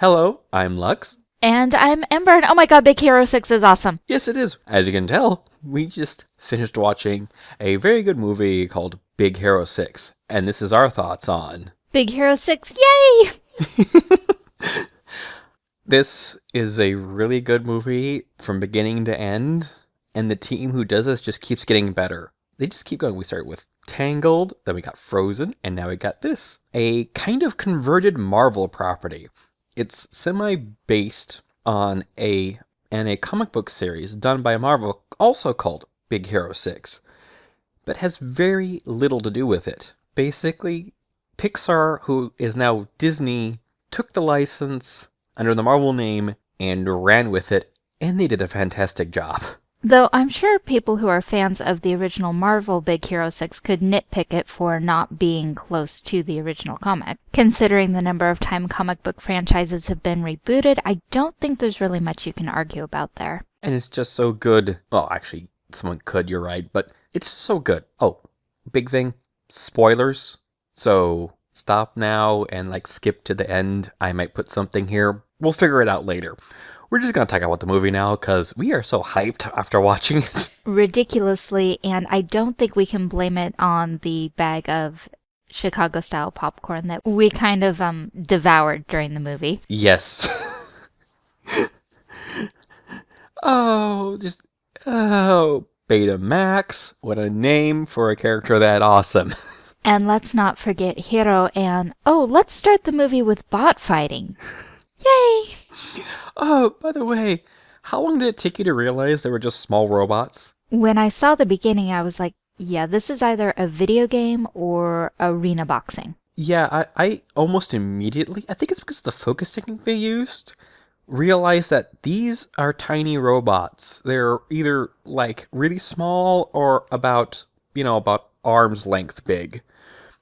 Hello, I'm Lux. And I'm Ember, and oh my god, Big Hero 6 is awesome. Yes, it is. As you can tell, we just finished watching a very good movie called Big Hero 6, and this is our thoughts on. Big Hero 6, yay! This is a really good movie from beginning to end, and the team who does this just keeps getting better. They just keep going. We started with Tangled, then we got Frozen, and now we got this. A kind of converted Marvel property. It's semi based on a and a comic book series done by Marvel also called Big Hero 6, but has very little to do with it. Basically, Pixar, who is now Disney, took the license under the Marvel name and ran with it, and they did a fantastic job. Though I'm sure people who are fans of the original Marvel Big Hero 6 could nitpick it for not being close to the original comic. Considering the number of time comic book franchises have been rebooted, I don't think there's really much you can argue about there. And it's just so good. Well, actually, someone could, you're right, but it's so good. Oh, big thing spoilers. So stop now and like skip to the end. I might put something here. We'll figure it out later. We're just going to talk about the movie now because we are so hyped after watching it. Ridiculously, and I don't think we can blame it on the bag of Chicago style popcorn that we kind of um devoured during the movie. Yes. oh, just oh, Baymax. What a name for a character that awesome. And let's not forget Hiro and oh, let's start the movie with bot fighting. Yay! Oh, by the way, how long did it take you to realize they were just small robots? When I saw the beginning, I was like, yeah, this is either a video game or arena boxing. Yeah, I, I almost immediately, I think it's because of the focus technique they used, realized that these are tiny robots. They're either like really small or about, you know, about arm's length big.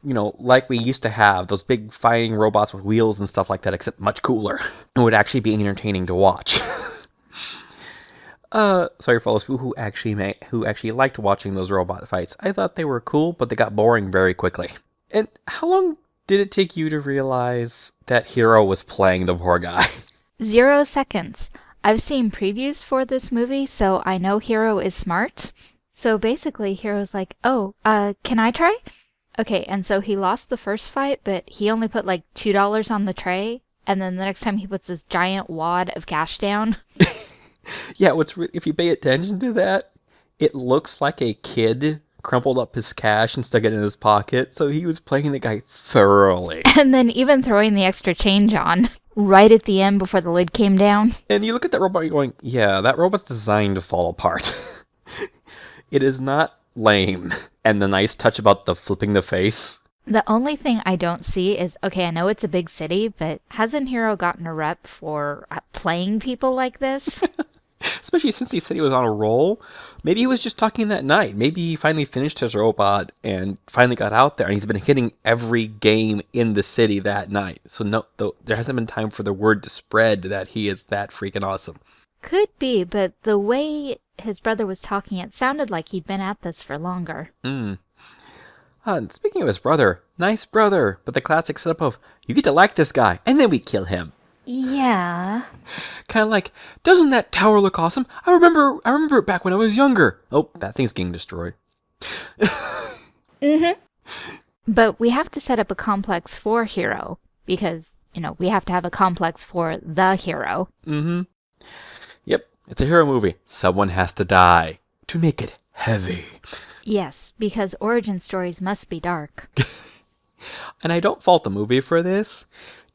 You know, like we used to have those big fighting robots with wheels and stuff like that, except much cooler. It would actually be entertaining to watch. uh, sorry those who actually who actually liked watching those robot fights. I thought they were cool, but they got boring very quickly. And how long did it take you to realize that Hiro was playing the poor guy? Zero seconds. I've seen previews for this movie, so I know Hiro is smart. So basically, Hiro's like, oh, uh, can I try? Okay, and so he lost the first fight, but he only put like $2 on the tray. And then the next time he puts this giant wad of cash down. yeah, what's re- if you pay attention to that, it looks like a kid crumpled up his cash and stuck it in his pocket. So he was playing the guy thoroughly. And then even throwing the extra change on right at the end before the lid came down. And you look at that robot, you're going, yeah, that robot's designed to fall apart. it is not lame. And the nice touch about the flipping the face. The only thing I don't see is okay, I know it's a big city, but hasn't Hiro gotten a rep for uh, playing people like this? Especially since he said he was on a roll. Maybe he was just talking that night. Maybe he finally finished his robot and finally got out there and he's been hitting every game in the city that night. So no there hasn't been time for the word to spread that he is that freaking awesome. Could be, but the way his brother was talking, it sounded like he'd been at this for longer. Hmm. Uh, and speaking of his brother, nice brother, but the classic setup of you get to like this guy and then we kill him. Yeah. Kind of like, doesn't that tower look awesome? I remember, I remember it back when I was younger. Oh, that thing's getting destroyed. mm-hmm. But we have to set up a complex for Hiro because you know we have to have a complex for the hero. Mm-hmm. It's a hero movie. Someone has to die to make it heavy. Yes, because origin stories must be dark. and I don't fault the movie for this.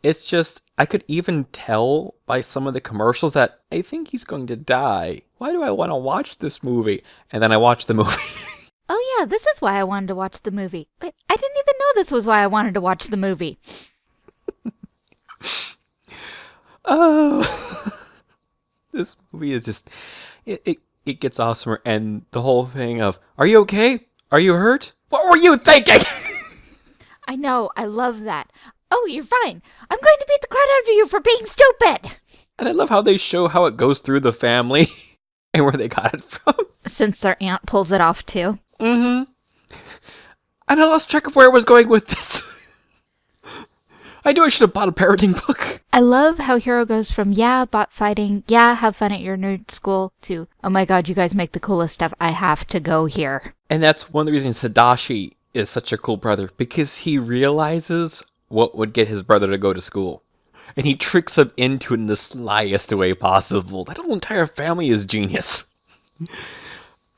It's just, I could even tell by some of the commercials that I think he's going to die. Why do I want to watch this movie? And then I watch the movie. oh, yeah, this is why I wanted to watch the movie. I didn't even know this was why I wanted to watch the movie. oh. This movie is just, it, it, it gets awesomer. And the whole thing of, are you okay? Are you hurt? What were you thinking? I know. I love that. Oh, you're fine. I'm going to beat the crap out of you for being stupid. And I love how they show how it goes through the family and where they got it from. Since their aunt pulls it off too. Mm-hmm. And I lost track of where I was going with this. I knew I should have bought a parenting book. I love how Hiro goes from, yeah, bot fighting, yeah, have fun at your nerd school, to, oh my god, you guys make the coolest stuff, I have to go here. And that's one of the reasons Tadashi is such a cool brother, because he realizes what would get his brother to go to school. And he tricks him into it in the slyest way possible. That whole entire family is genius.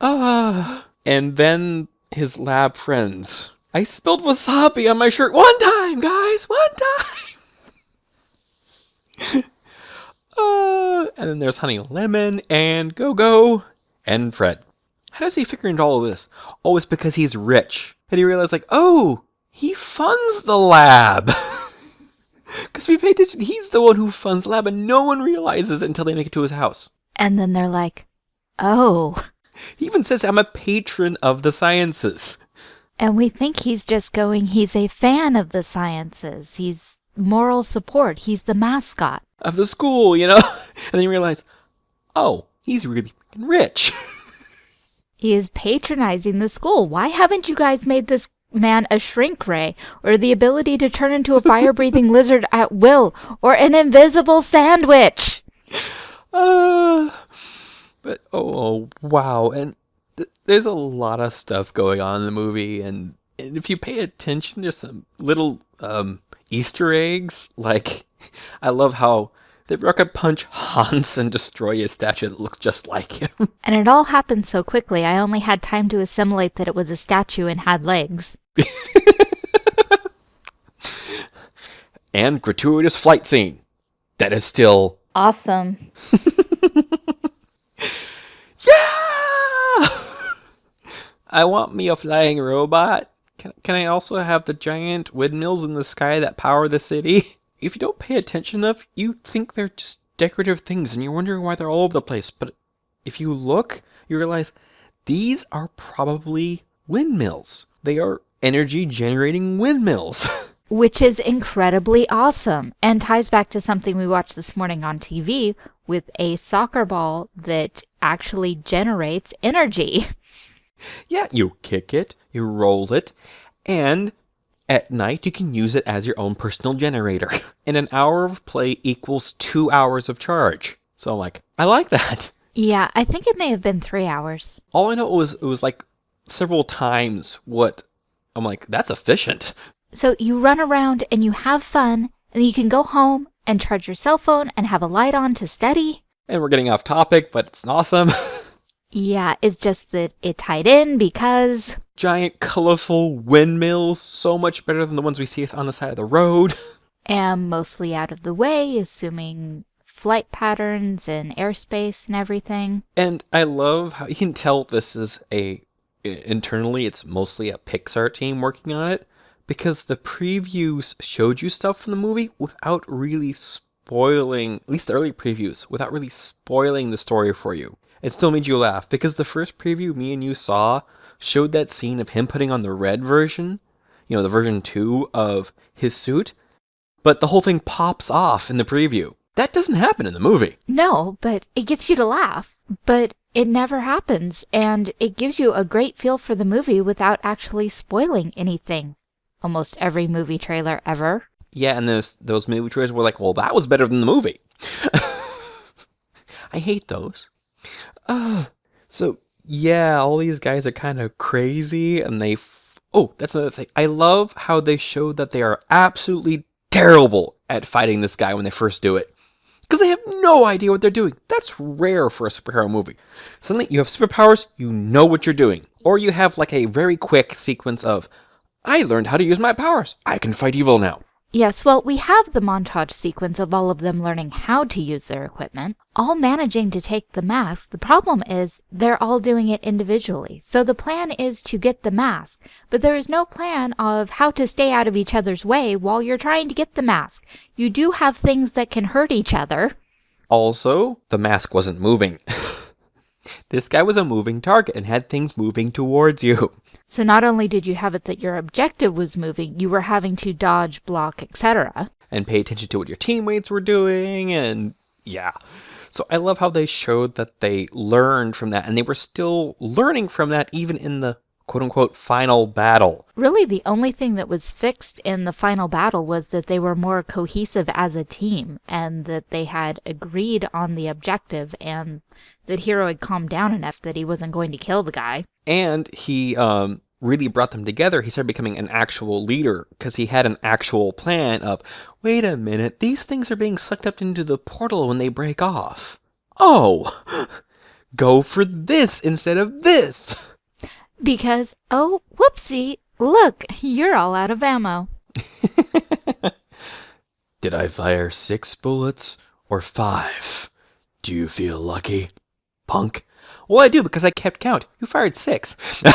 Ah. and then his lab friends. I spilled wasabi on my shirt one time, guys, one time. uh, and then there's Honey Lemon and Go Go and Fred. How does he figure into all of this? Oh, it's because he's rich. And he realized, like, oh, he funds the lab. Because we pay attention, he's the one who funds the lab, and no one realizes it until they make it to his house. And then they're like, oh. He even says, I'm a patron of the sciences. And we think he's just going, he's a fan of the sciences. He's moral support. He's the mascot. Of the school, you know? And then you realize, oh, he's really rich. He is patronizing the school. Why haven't you guys made this man a shrink ray or the ability to turn into a fire breathing lizard at will or an invisible sandwich? Uh, but, oh, wow. And th- there's a lot of stuff going on in the movie. And, and if you pay attention, there's some little um, Easter eggs. Like, I love how they rocket punch Hans and destroy a statue that looks just like him. And it all happened so quickly, I only had time to assimilate that it was a statue and had legs. and gratuitous flight scene. That is still Awesome. Yeah! I want me a flying robot. Can, can I also have the giant windmills in the sky that power the city? If you don't pay attention enough, you think they're just decorative things and you're wondering why they're all over the place. But if you look, you realize these are probably windmills. They are energy generating windmills. Which is incredibly awesome and ties back to something we watched this morning on TV with a soccer ball that actually generates energy. yeah, you kick it, you roll it, and at night you can use it as your own personal generator. And an hour of play equals two hours of charge. So like, I like that. Yeah, I think it may have been three hours. All I know was it was like several times what I'm like, that's efficient. So you run around and you have fun, and you can go home and charge your cell phone and have a light on to study. And we're getting off topic, but it's awesome. Yeah, it's just that it tied in because Giant colorful windmills, so much better than the ones we see on the side of the road. am mostly out of the way, assuming flight patterns and airspace and everything. And I love how you can tell this is a internally it's mostly a Pixar team working on it because the previews showed you stuff from the movie without really spoiling at least the early previews without really spoiling the story for you. It still made you laugh because the first preview me and you saw showed that scene of him putting on the red version, you know, the version 2 of his suit, but the whole thing pops off in the preview. That doesn't happen in the movie. No, but it gets you to laugh. But it never happens, and it gives you a great feel for the movie without actually spoiling anything. Almost every movie trailer ever. Yeah, and those those movie trailers were like, well, that was better than the movie. I hate those. Uh, so yeah, all these guys are kind of crazy, and they. Oh, that's another thing. I love how they show that they are absolutely terrible at fighting this guy when they first do it. Because they have no idea what they're doing. That's rare for a superhero movie. Suddenly, you have superpowers, you know what you're doing. Or you have like a very quick sequence of, I learned how to use my powers. I can fight evil now. Yes, well, we have the montage sequence of all of them learning how to use their equipment, all managing to take the mask. The problem is they're all doing it individually. So the plan is to get the mask, but there is no plan of how to stay out of each other's way while you're trying to get the mask. You do have things that can hurt each other. Also, the mask wasn't moving. this guy was a moving target and had things moving towards you. So not only did you have it that your objective was moving, you were having to dodge, block, etc. and pay attention to what your teammates were doing and yeah so i love how they showed that they learned from that and they were still learning from that even in the quote unquote final battle. Really, the only thing that was fixed in the final battle was that they were more cohesive as a team and that they had agreed on the objective and that Hiro had calmed down enough that he wasn't going to kill the guy. And he um, really brought them together. He started becoming an actual leader because he had an actual plan of, wait a minute, these things are being sucked up into the portal when they break off. Oh, go for this instead of this. Because, oh, whoopsie, look, you're all out of ammo. Did I fire six bullets or five? Do you feel lucky, punk? Well, I do because I kept count. You fired six.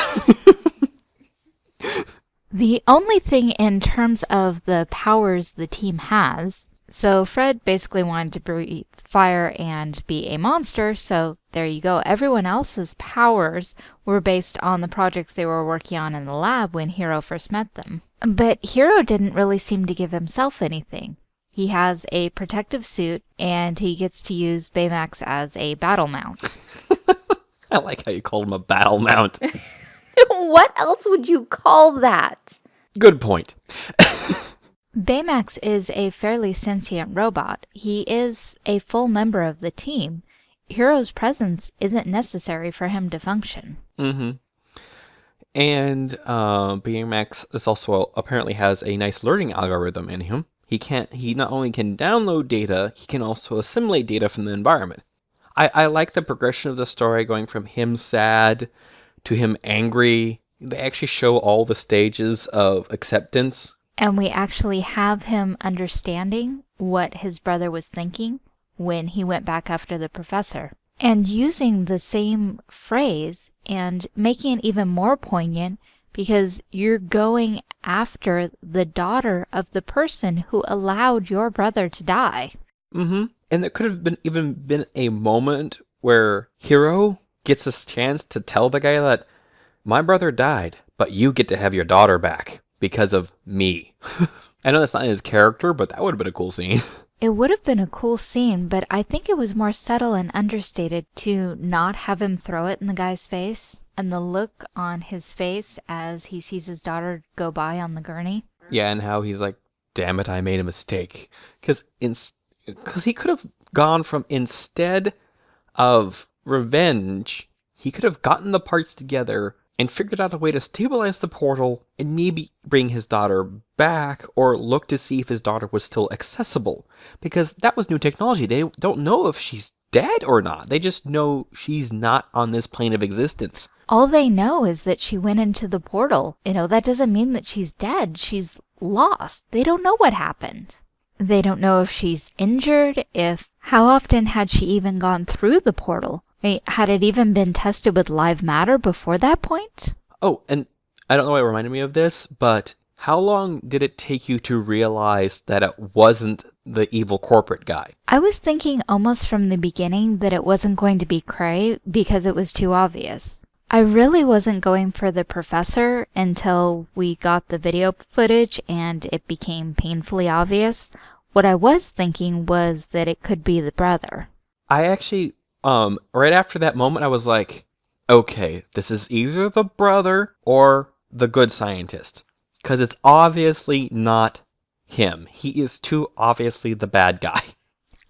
The only thing in terms of the powers the team has, so Fred basically wanted to breathe fire and be a monster, so there you go. Everyone else's powers were based on the projects they were working on in the lab when Hiro first met them. But Hiro didn't really seem to give himself anything. He has a protective suit and he gets to use Baymax as a battle mount. I like how you called him a battle mount. what else would you call that? Good point. Baymax is a fairly sentient robot. He is a full member of the team. Hiro's presence isn't necessary for him to function. Mm-hmm. And uh, Baymax is also apparently has a nice learning algorithm in him. He can't. He not only can download data, he can also assimilate data from the environment. I, I like the progression of the story, going from him sad to him angry. They actually show all the stages of acceptance. And we actually have him understanding what his brother was thinking when he went back after the professor. And using the same phrase and making it even more poignant because you're going after the daughter of the person who allowed your brother to die. Mm-hmm. And there could have been even been a moment where Hiro gets a chance to tell the guy that my brother died, but you get to have your daughter back because of me. I know that's not his character, but that would have been a cool scene. It would have been a cool scene, but I think it was more subtle and understated to not have him throw it in the guy's face and the look on his face as he sees his daughter go by on the gurney. Yeah, and how he's like, damn it, I made a mistake. Because because he could have gone from instead of revenge, he could have gotten the parts together and figured out a way to stabilize the portal and maybe bring his daughter back or look to see if his daughter was still accessible. Because that was new technology. They don't know if she's dead or not. They just know she's not on this plane of existence. All they know is that she went into the portal. You know, that doesn't mean that she's dead. She's lost. They don't know what happened. They don't know if she's injured, if how often had she even gone through the portal? Had it even been tested with live matter before that point? Oh, and I don't know why it reminded me of this, but how long did it take you to realize that it wasn't the evil corporate guy? I was thinking almost from the beginning that it wasn't going to be Krei because it was too obvious. I really wasn't going for the professor until we got the video footage and it became painfully obvious. What I was thinking was that it could be the brother. I actually um, right after that moment, I was like, okay, this is either the brother or the good scientist. Because it's obviously not him. He is too obviously the bad guy.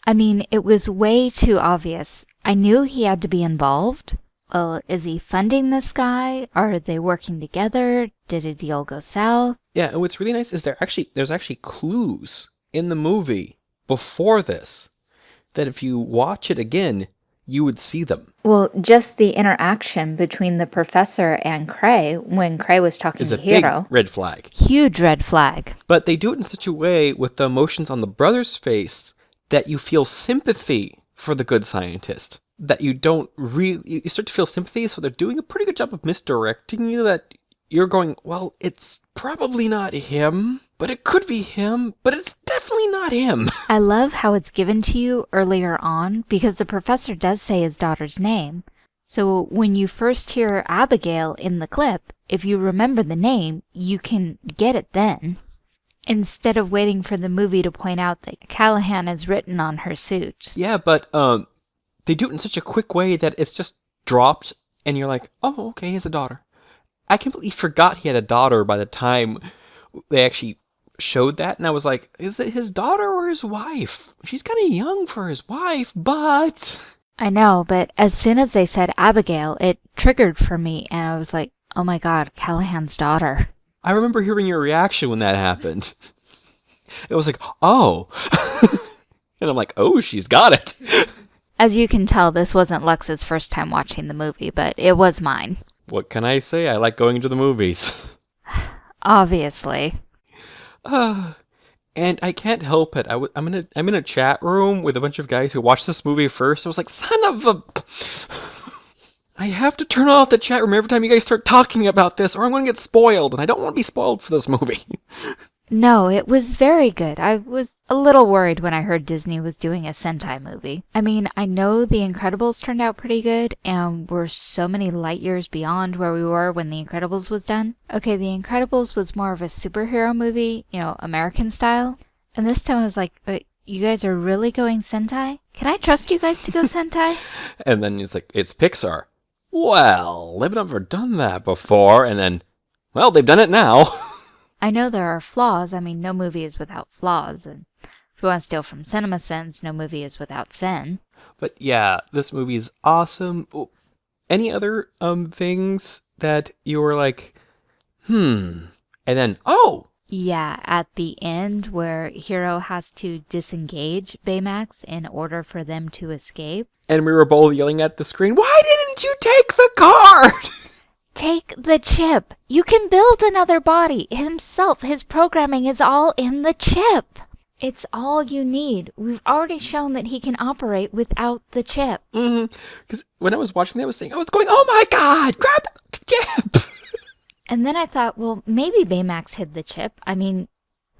I mean, it was way too obvious. I knew he had to be involved. Well, is he funding this guy? Are they working together? Did a deal go south? Yeah, and what's really nice is there actually there's actually clues in the movie before this that if you watch it again, you would see them. Well, just the interaction between the professor and Krei when Krei was talking is to a Hiro. big red flag. Huge red flag. But they do it in such a way with the emotions on the brother's face that you feel sympathy for the good scientist. That you don't really, you start to feel sympathy. So they're doing a pretty good job of misdirecting you. That you're going, well, it's probably not him, but it could be him, but it's definitely not him. I love how it's given to you earlier on because the professor does say his daughter's name. So when you first hear Abigail in the clip, if you remember the name, you can get it then. Instead of waiting for the movie to point out that Callahan is written on her suit. Yeah, but um, they do it in such a quick way that it's just dropped, and you're like, oh, okay, he has a daughter. I completely forgot he had a daughter by the time they actually showed that, and I was like, is it his daughter or his wife? She's kind of young for his wife, but. I know, but as soon as they said Abigail, it triggered for me, and I was like, oh my god, Callahan's daughter. I remember hearing your reaction when that happened. It was like, oh. and I'm like, oh, she's got it. As you can tell, this wasn't Lux's first time watching the movie, but it was mine. What can I say? I like going to the movies. Obviously. Uh, and I can't help it. i w- I'm in a I'm in a chat room with a bunch of guys who watched this movie first. I was like, son of a. I have to turn off the chat room every time you guys start talking about this, or I'm going to get spoiled, and I don't want to be spoiled for this movie. No, it was very good. I was a little worried when I heard Disney was doing a Sentai movie. I mean, I know The Incredibles turned out pretty good, and we're so many light years beyond where we were when The Incredibles was done. Okay, The Incredibles was more of a superhero movie, you know, American style. And this time I was like, you guys are really going Sentai? Can I trust you guys to go Sentai? and then it's like, it's Pixar. Well, they've never done that before, and then, well, they've done it now. I know there are flaws. I mean, no movie is without flaws. And if you want to steal from Cinema Sins, no movie is without sin. But yeah, this movie is awesome. Any other um things that you were like, hmm, and then oh. Yeah, at the end where Hiro has to disengage Baymax in order for them to escape. And we were both yelling at the screen, why didn't you take the card? Take the chip. You can build another body. Himself, his programming is all in the chip. It's all you need. We've already shown that he can operate without the chip. Mm-hmm. Because when I was watching that, I was saying, I was going, oh my god, grab the chip. and then I thought, well, maybe Baymax hid the chip. I mean,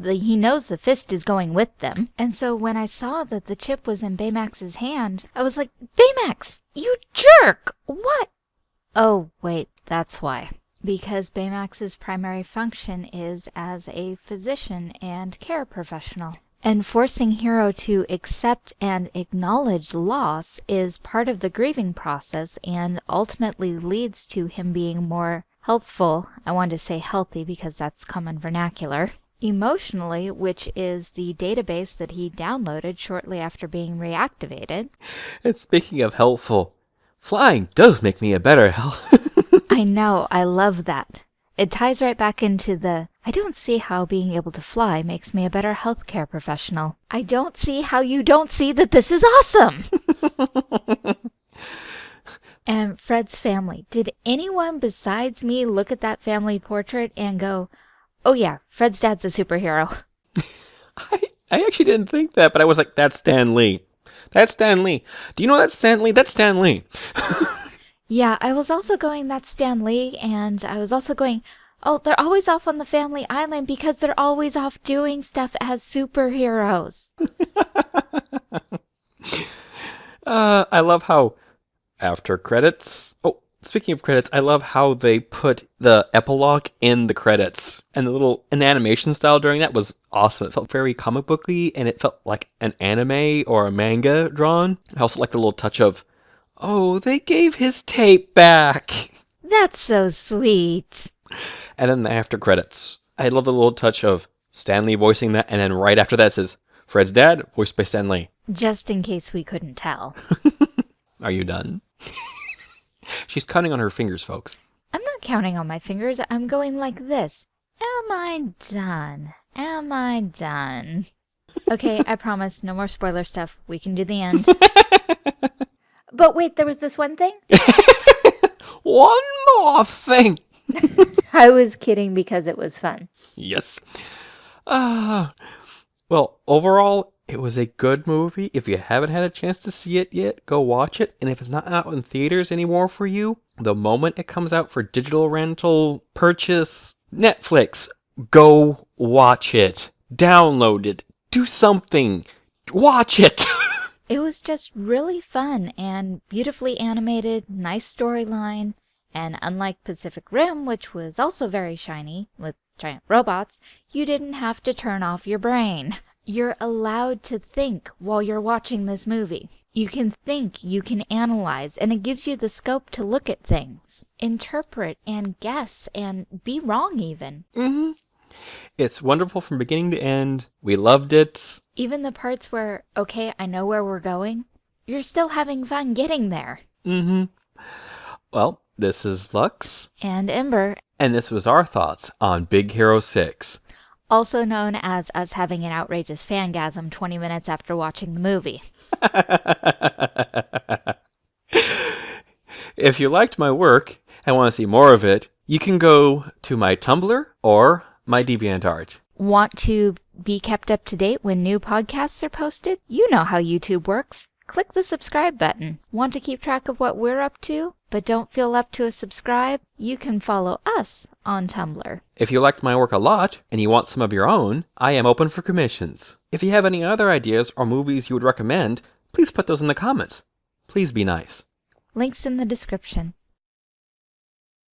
the, he knows the fist is going with them. And so when I saw that the chip was in Baymax's hand, I was like, Baymax, you jerk! What? Oh, wait, that's why. Because Baymax's primary function is as a physician and care professional. And forcing Hiro to accept and acknowledge loss is part of the grieving process and ultimately leads to him being more healthful. I wanted to say healthy because that's common vernacular. Emotionally, which is the database that he downloaded shortly after being reactivated. And speaking of helpful, flying does make me a better health. I know, I love that. It ties right back into the I don't see how being able to fly makes me a better healthcare professional. I don't see how you don't see that this is awesome. and Fred's family. Did anyone besides me look at that family portrait and go, oh yeah, Fred's dad's a superhero? I, I actually didn't think that, but I was like, that's Stan Lee. That's Stan Lee. Do you know that's Stan Lee? That's Stan Lee. Yeah, I was also going, that's Stan Lee, and I was also going, oh, they're always off on the family island because they're always off doing stuff as superheroes. uh, I love how after credits. Oh, speaking of credits, I love how they put the epilogue in the credits, and the little an animation style during that was awesome. It felt very comic booky, and it felt like an anime or a manga drawn. I also like the little touch of Oh, they gave his tape back. That's so sweet. And then the after credits. I love the little touch of Stan Lee voicing that, and then right after that says Fred's dad, voiced by Stan Lee. Just in case we couldn't tell. Are you done? She's counting on her fingers, folks. I'm not counting on my fingers. I'm going like this. Am I done? Am I done? Okay, I promise. No more spoiler stuff. We can do the end. But wait, there was this one thing? one more thing. I was kidding because it was fun. Yes. Uh, well, overall, it was a good movie. If you haven't had a chance to see it yet, go watch it. And if it's not out in theaters anymore for you, the moment it comes out for digital rental, purchase, Netflix, go watch it. Download it. Do something. Watch it. It was just really fun and beautifully animated, nice storyline, and unlike Pacific Rim, which was also very shiny with giant robots, you didn't have to turn off your brain. You're allowed to think while you're watching this movie. You can think, you can analyze, and it gives you the scope to look at things, interpret and guess and be wrong even. Mm-hmm. It's wonderful from beginning to end. We loved it. Even the parts where, okay, I know where we're going, you're still having fun getting there. Mm hmm Well, this is Lux, And Ember, and this was our thoughts on Big Hero 6. also known as us having an outrageous fangasm 20 minutes after watching the movie. if you liked my work and want to see more of it, you can go to my Tumblr or my DeviantArt. Want to be kept up to date when new podcasts are posted? You know how YouTube works. Click the subscribe button. Want to keep track of what we're up to, but don't feel up to a subscribe? You can follow us on Tumblr. If you liked my work a lot and you want some of your own, I am open for commissions. If you have any other ideas or movies you would recommend, please put those in the comments. Please be nice. Links in the description.